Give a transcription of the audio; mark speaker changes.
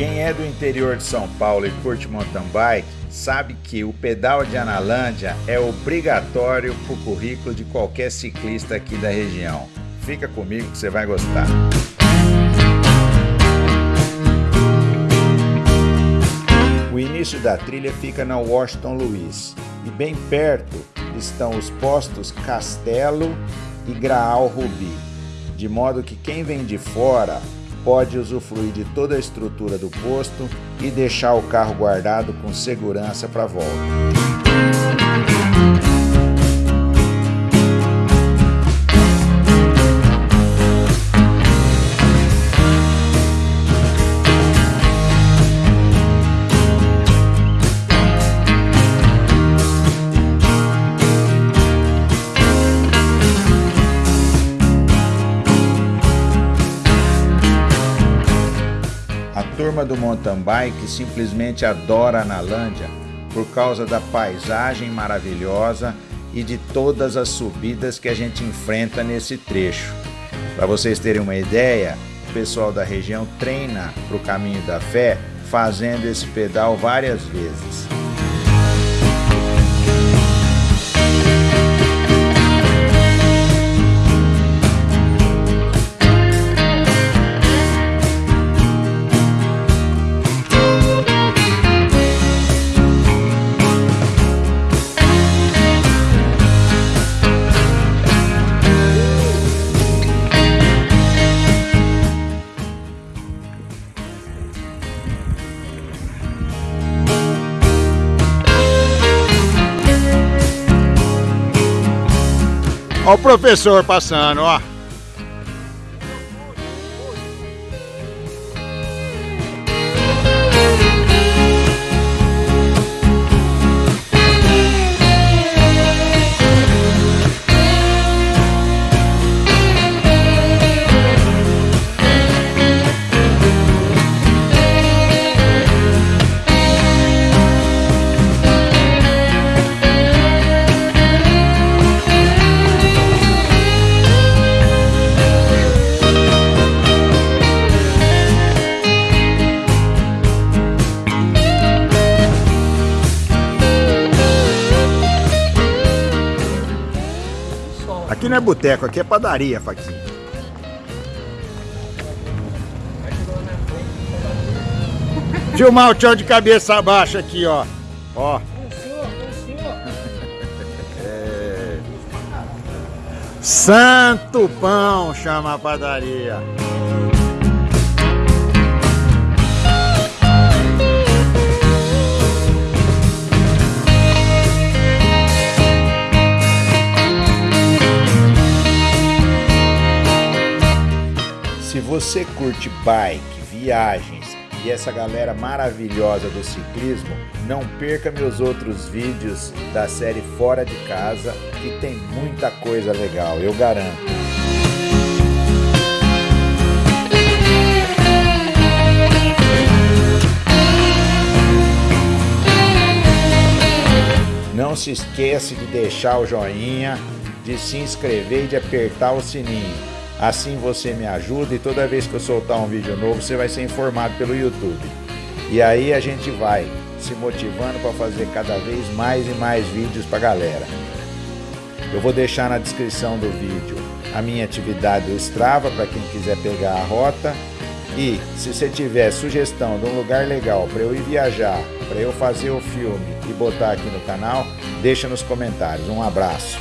Speaker 1: Quem é do interior de São Paulo e curte mountain bike sabe que o pedal de Analândia é obrigatório para o currículo de qualquer ciclista aqui da região. Fica comigo que você vai gostar. O início da trilha fica na Washington Luiz e bem perto estão os postos Castelo e Graal Rubi, de modo que quem vem de fora pode usufruir de toda a estrutura do posto e deixar o carro guardado com segurança para a volta. Turma do mountain bike simplesmente adora a Nalândia por causa da paisagem maravilhosa e de todas as subidas que a gente enfrenta nesse trecho. Para vocês terem uma ideia, o pessoal da região treina para o caminho da fé fazendo esse pedal várias vezes.
Speaker 2: Olha o professor passando, ó. Aqui não é boteco, aqui é padaria, Faquinha. Filmar o tchau de cabeça abaixo aqui, ó. Ó. É. Santo Pão chama a padaria.
Speaker 1: Você curte bike, viagens e essa galera maravilhosa do ciclismo, não perca meus outros vídeos da série Fora de Casa, que tem muita coisa legal, eu garanto. Não se esqueça de deixar o joinha, de se inscrever e de apertar o sininho. Assim você me ajuda e toda vez que eu soltar um vídeo novo, você vai ser informado pelo YouTube. E aí a gente vai se motivando para fazer cada vez mais e mais vídeos para galera. Eu vou deixar na descrição do vídeo a minha atividade do Strava para quem quiser pegar a rota. E se você tiver sugestão de um lugar legal para eu ir viajar, para eu fazer o filme e botar aqui no canal, deixa nos comentários. Um abraço.